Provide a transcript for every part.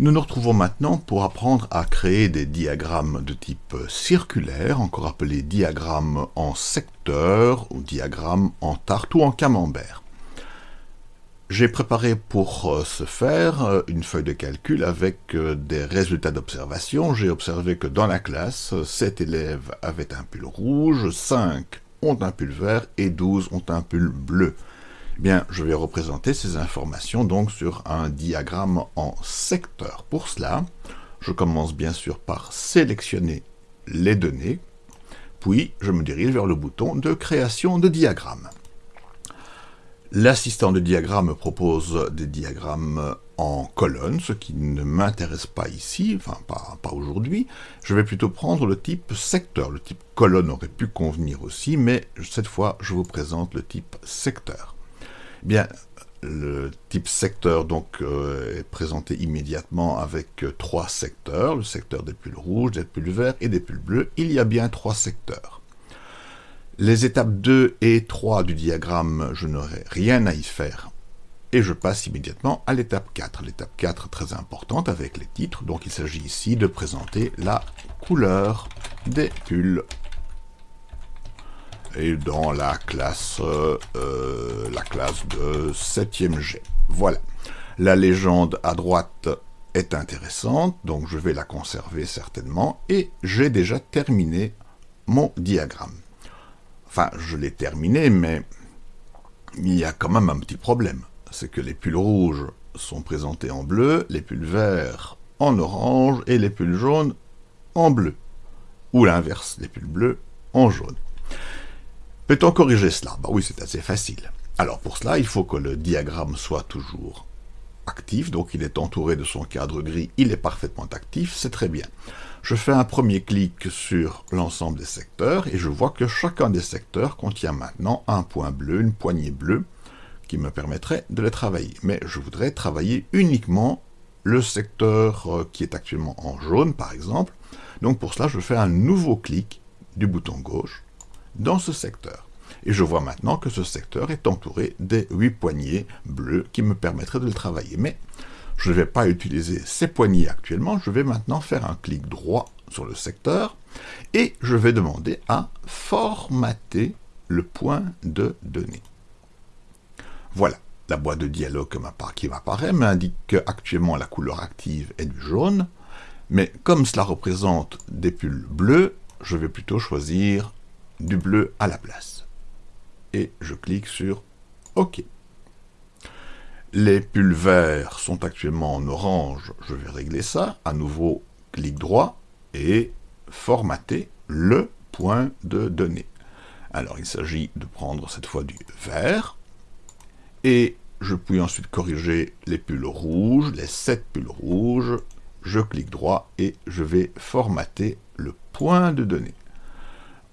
Nous nous retrouvons maintenant pour apprendre à créer des diagrammes de type circulaire, encore appelés diagrammes en secteur ou diagrammes en tarte ou en camembert. J'ai préparé pour euh, ce faire euh, une feuille de calcul avec euh, des résultats d'observation. J'ai observé que dans la classe, 7 élèves avaient un pull rouge, 5 ont un pull vert et 12 ont un pull bleu. Bien, je vais représenter ces informations donc sur un diagramme en secteur. Pour cela, je commence bien sûr par sélectionner les données, puis je me dirige vers le bouton de création de diagramme. L'assistant de diagramme propose des diagrammes en colonne, ce qui ne m'intéresse pas ici, enfin pas aujourd'hui. Je vais plutôt prendre le type secteur. Le type colonne aurait pu convenir aussi, mais cette fois je vous présente le type secteur. Bien, le type secteur donc euh, est présenté immédiatement avec euh, trois secteurs, le secteur des pulls rouges, des pulls verts et des pulls bleus. Il y a bien trois secteurs. Les étapes 2 et 3 du diagramme, je n'aurai rien à y faire. Et je passe immédiatement à l'étape 4. L'étape 4 très importante avec les titres, donc il s'agit ici de présenter la couleur des pulls et dans la classe, euh, la classe de 7e G. Voilà. La légende à droite est intéressante, donc je vais la conserver certainement, et j'ai déjà terminé mon diagramme. Enfin, je l'ai terminé, mais il y a quand même un petit problème. C'est que les pulls rouges sont présentés en bleu, les pulls verts en orange, et les pulls jaunes en bleu. Ou l'inverse, les pulls bleus en jaune. Peut-on corriger cela? Bah Oui, c'est assez facile. Alors pour cela, il faut que le diagramme soit toujours actif, donc il est entouré de son cadre gris, il est parfaitement actif, c'est très bien. Je fais un premier clic sur l'ensemble des secteurs, et je vois que chacun des secteurs contient maintenant un point bleu, une poignée bleue, qui me permettrait de les travailler. Mais je voudrais travailler uniquement le secteur euh, qui est actuellement en jaune, par exemple. Donc pour cela, je fais un nouveau clic du bouton gauche, dans ce secteur. Et je vois maintenant que ce secteur est entouré des huit poignées bleues qui me permettraient de le travailler. Mais je ne vais pas utiliser ces poignées actuellement, je vais maintenant faire un clic droit sur le secteur et je vais demander à formater le point de données. Voilà, la boîte de dialogue qui m'apparaît m'indique qu'actuellement la couleur active est du jaune, mais comme cela représente des pulls bleus, je vais plutôt choisir du bleu à la place. Et je clique sur OK. Les pulls verts sont actuellement en orange, je vais régler ça. À nouveau, clic droit et formater le point de données. Alors il s'agit de prendre cette fois du vert, et je puis ensuite corriger les pulls rouges, les 7 pulls rouges, je clique droit et je vais formater le point de données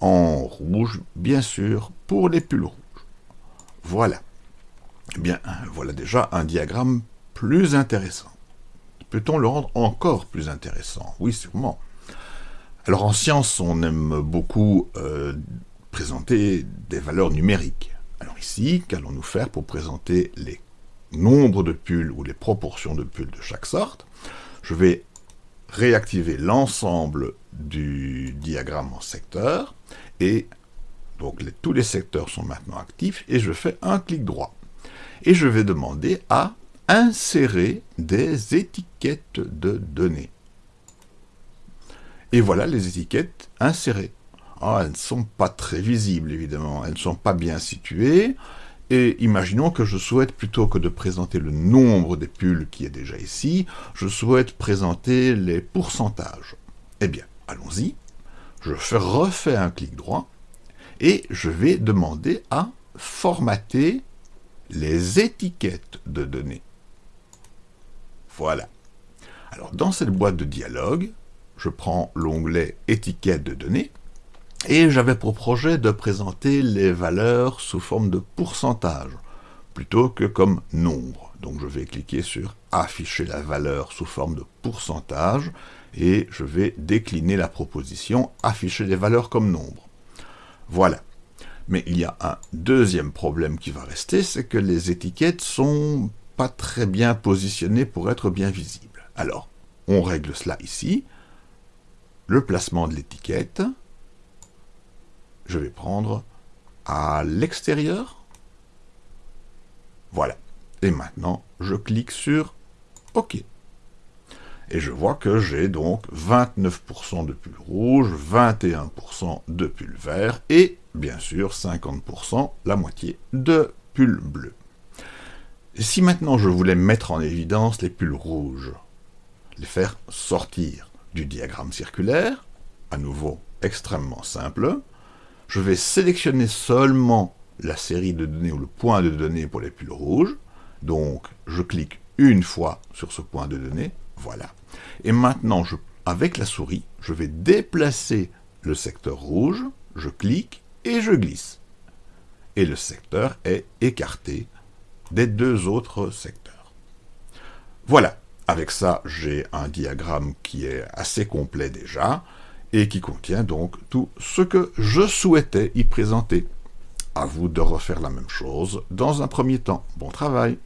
en rouge, bien sûr, pour les pulls rouges. Voilà. Eh bien, voilà déjà un diagramme plus intéressant. Peut-on le rendre encore plus intéressant? Oui, sûrement. Alors en science, on aime beaucoup euh, présenter des valeurs numériques. Alors ici, qu'allons-nous faire pour présenter les nombres de pulls ou les proportions de pulls de chaque sorte? Je vais réactiver l'ensemble du diagramme en secteur, et donc tous les secteurs sont maintenant actifs, et je fais un clic droit. Et je vais demander à insérer des étiquettes de données. Et voilà les étiquettes insérées. Ah, elles ne sont pas très visibles, évidemment. Elles ne sont pas bien situées. Et imaginons que je souhaite, plutôt que de présenter le nombre des pulls qui est déjà ici, je souhaite présenter les pourcentages. Eh bien, allons-y. Je refais un clic droit et je vais demander à formater les étiquettes de données. Voilà. Alors, dans cette boîte de dialogue, je prends l'onglet « Étiquettes de données » Et j'avais pour projet de présenter les valeurs sous forme de pourcentage, plutôt que comme nombre. Donc je vais cliquer sur afficher la valeur sous forme de pourcentage, et je vais décliner la proposition afficher les valeurs comme nombre. Voilà. Mais il y a un deuxième problème qui va rester, c'est que les étiquettes sont pas très bien positionnées pour être bien visibles. Alors, on règle cela ici. Le placement de l'étiquette, je vais prendre à l'extérieur. Voilà. Et maintenant, je clique sur OK. Et je vois que j'ai donc 29% de pull rouge, 21% de pull vert et, bien sûr, 50%, la moitié, de pull bleu. Si maintenant je voulais mettre en évidence les pulls rouges, les faire sortir du diagramme circulaire, à nouveau extrêmement simple, je vais sélectionner seulement la série de données ou le point de données pour les pulls rouges, donc je clique une fois sur ce point de données, voilà. Et maintenant, avec la souris, je vais déplacer le secteur rouge, je clique et je glisse. Et le secteur est écarté des deux autres secteurs. Voilà, avec ça, j'ai un diagramme qui est assez complet déjà, et qui contient donc tout ce que je souhaitais y présenter. À vous de refaire la même chose dans un premier temps. Bon travail